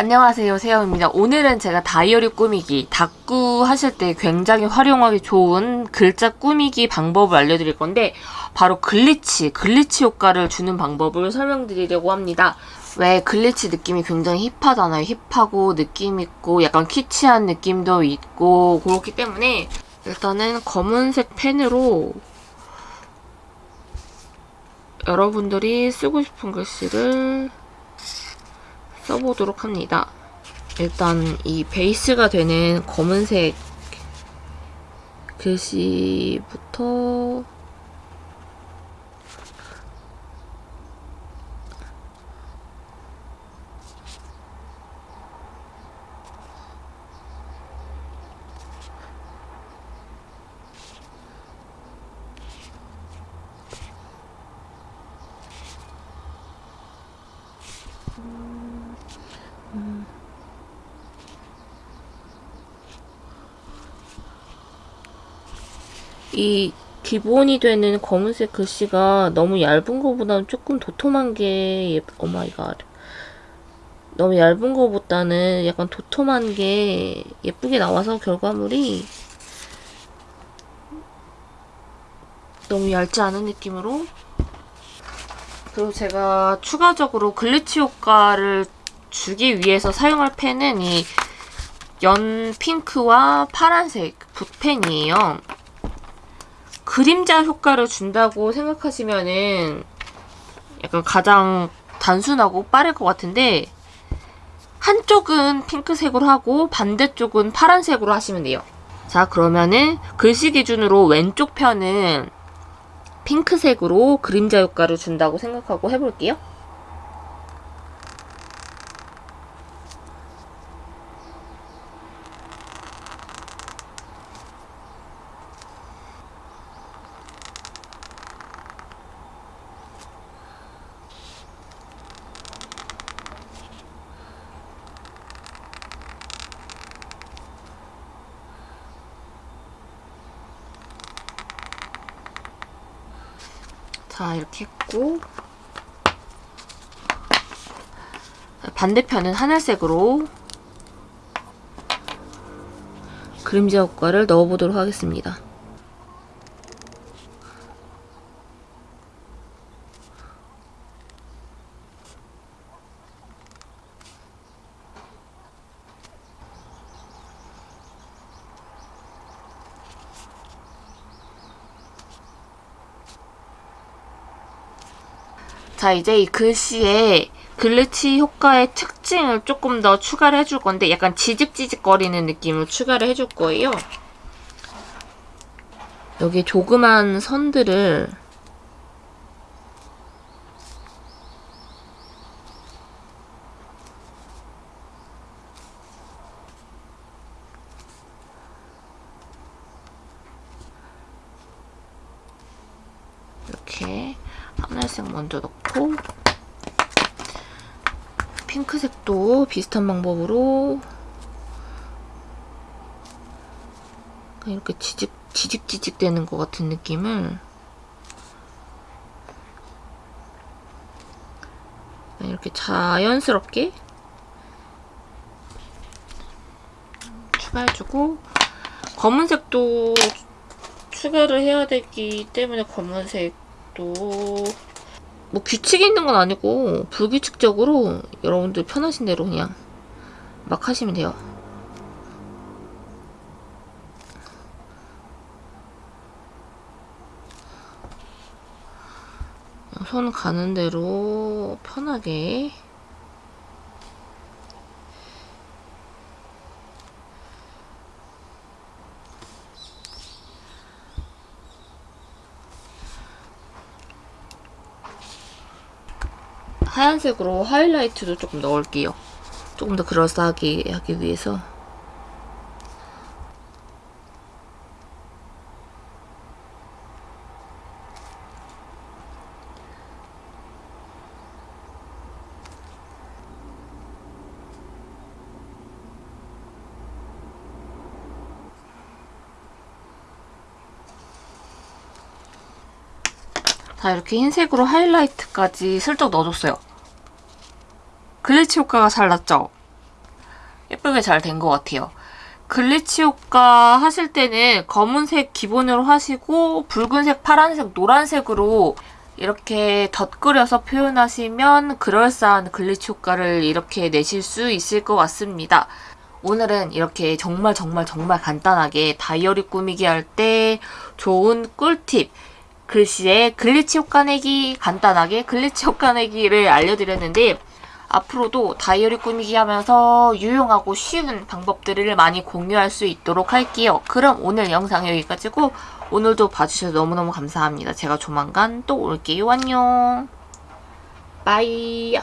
안녕하세요 세영입니다. 오늘은 제가 다이어리 꾸미기 다꾸 하실 때 굉장히 활용하기 좋은 글자 꾸미기 방법을 알려드릴 건데 바로 glitch, glitch 효과를 주는 방법을 설명드리려고 합니다. 왜 glitch 느낌이 굉장히 힙하잖아요. 힙하고 느낌 있고 약간 키치한 느낌도 있고 그렇기 때문에 일단은 검은색 펜으로 여러분들이 쓰고 싶은 글씨를 써보도록 합니다. 일단 이 베이스가 되는 검은색 글씨부터 이 기본이 되는 검은색 글씨가 너무 얇은 것보다는 조금 도톰한 게 예, oh my god 너무 얇은 것보다는 약간 도톰한 게 예쁘게 나와서 결과물이 너무 얇지 않은 느낌으로 그리고 제가 추가적으로 glitch 효과를 주기 위해서 사용할 펜은 이 연 핑크와 파란색 붓펜이에요. 그림자 효과를 준다고 생각하시면은 약간 가장 단순하고 빠를 것 같은데 한쪽은 핑크색으로 하고 반대쪽은 파란색으로 하시면 돼요. 자 그러면은 글씨 기준으로 왼쪽 편은 핑크색으로 그림자 효과를 준다고 생각하고 해볼게요. 자 이렇게 했고 반대편은 하늘색으로 그림자 효과를 넣어보도록 하겠습니다. 자 이제 이 글씨에 글리치 효과의 특징을 조금 더 추가를 해줄 건데 약간 지직지직거리는 느낌을 추가를 해줄 거예요. 여기 조그만 선들을 이렇게 하늘색 먼저 넣고 핑크색도 비슷한 방법으로 이렇게 지직, 지직지직 되는 것 같은 느낌을 이렇게 자연스럽게 추가해주고 검은색도 추가를 해야 되기 때문에 검은색 도 뭐 규칙이 있는 건 아니고 불규칙적으로 여러분들 편하신 대로 그냥 막 하시면 돼요. 손 가는 대로 편하게 하얀색으로 하이라이트도 조금 넣을게요. 조금 더 그럴싸하게 하기 위해서. 자 이렇게 흰색으로 하이라이트까지 슬쩍 넣어줬어요. glitch 효과가 잘 났죠? 예쁘게 잘 된 것 같아요. glitch 효과 하실 때는 검은색 기본으로 하시고 붉은색, 파란색, 노란색으로 이렇게 덧그려서 표현하시면 그럴싸한 glitch 효과를 이렇게 내실 수 있을 것 같습니다. 오늘은 이렇게 정말 정말 정말 간단하게 다이어리 꾸미기 할 때 좋은 꿀팁 글씨에 glitch 효과 내기 간단하게 glitch 효과 내기를 알려드렸는데 앞으로도 다이어리 꾸미기 하면서 유용하고 쉬운 방법들을 많이 공유할 수 있도록 할게요. 그럼 오늘 영상 여기까지고 오늘도 봐주셔서 너무너무 감사합니다. 제가 조만간 또 올게요. 안녕. bye.